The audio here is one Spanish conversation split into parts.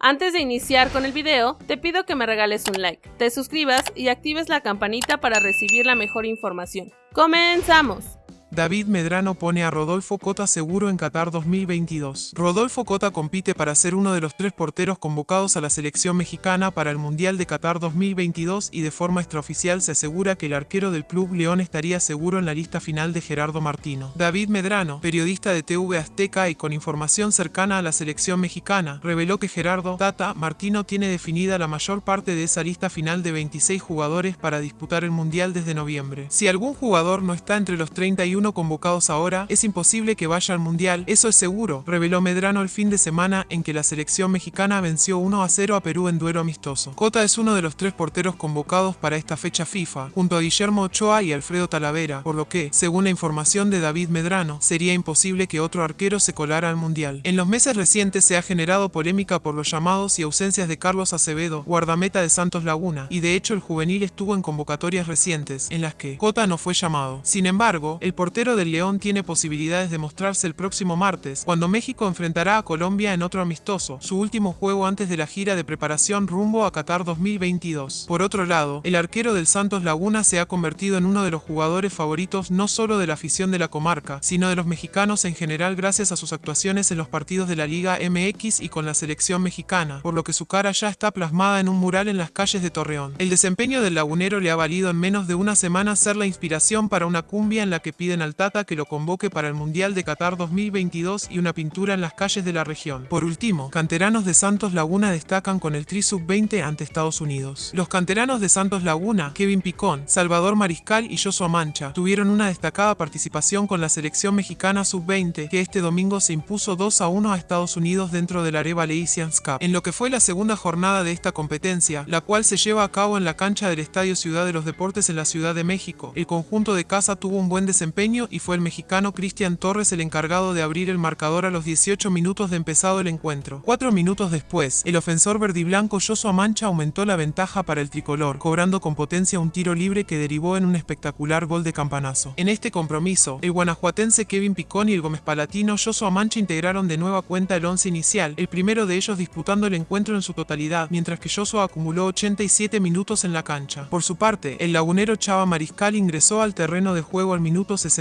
Antes de iniciar con el video, te pido que me regales un like, te suscribas y actives la campanita para recibir la mejor información. ¡Comenzamos! David Medrano pone a Rodolfo Cota seguro en Qatar 2022. Rodolfo Cota compite para ser uno de los tres porteros convocados a la selección mexicana para el Mundial de Qatar 2022 y de forma extraoficial se asegura que el arquero del club León estaría seguro en la lista final de Gerardo Martino. David Medrano, periodista de TV Azteca y con información cercana a la selección mexicana, reveló que Gerardo Tata Martino tiene definida la mayor parte de esa lista final de 26 jugadores para disputar el Mundial desde noviembre. Si algún jugador no está entre los 31 convocados ahora, es imposible que vaya al Mundial, eso es seguro, reveló Medrano el fin de semana en que la selección mexicana venció 1 a 0 a Perú en duelo amistoso. Cota es uno de los tres porteros convocados para esta fecha FIFA, junto a Guillermo Ochoa y Alfredo Talavera, por lo que, según la información de David Medrano, sería imposible que otro arquero se colara al Mundial. En los meses recientes se ha generado polémica por los llamados y ausencias de Carlos Acevedo, guardameta de Santos Laguna, y de hecho el juvenil estuvo en convocatorias recientes, en las que Cota no fue llamado. Sin embargo, el portero del León tiene posibilidades de mostrarse el próximo martes, cuando México enfrentará a Colombia en otro amistoso, su último juego antes de la gira de preparación rumbo a Qatar 2022. Por otro lado, el arquero del Santos Laguna se ha convertido en uno de los jugadores favoritos no solo de la afición de la comarca, sino de los mexicanos en general gracias a sus actuaciones en los partidos de la Liga MX y con la selección mexicana, por lo que su cara ya está plasmada en un mural en las calles de Torreón. El desempeño del lagunero le ha valido en menos de una semana ser la inspiración para una cumbia en la que piden al Tata que lo convoque para el Mundial de Qatar 2022 y una pintura en las calles de la región. Por último, canteranos de Santos Laguna destacan con el Tri Sub-20 ante Estados Unidos. Los canteranos de Santos Laguna, Kevin Picón, Salvador Mariscal y Joshua Mancha, tuvieron una destacada participación con la selección mexicana Sub-20, que este domingo se impuso 2 a 1 a Estados Unidos dentro del Areva Leisians Cup. En lo que fue la segunda jornada de esta competencia, la cual se lleva a cabo en la cancha del Estadio Ciudad de los Deportes en la Ciudad de México, el conjunto de casa tuvo un buen desempeño y fue el mexicano Cristian Torres el encargado de abrir el marcador a los 18 minutos de empezado el encuentro. Cuatro minutos después, el ofensor verdiblanco Joshua Mancha aumentó la ventaja para el tricolor, cobrando con potencia un tiro libre que derivó en un espectacular gol de campanazo. En este compromiso, el guanajuatense Kevin Picón y el Gómez Palatino Joshua Mancha integraron de nueva cuenta el once inicial, el primero de ellos disputando el encuentro en su totalidad, mientras que Joshua acumuló 87 minutos en la cancha. Por su parte, el lagunero Chava Mariscal ingresó al terreno de juego al minuto 60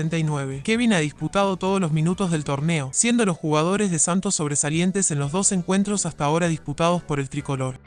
Kevin ha disputado todos los minutos del torneo, siendo los jugadores de Santos sobresalientes en los dos encuentros hasta ahora disputados por el tricolor.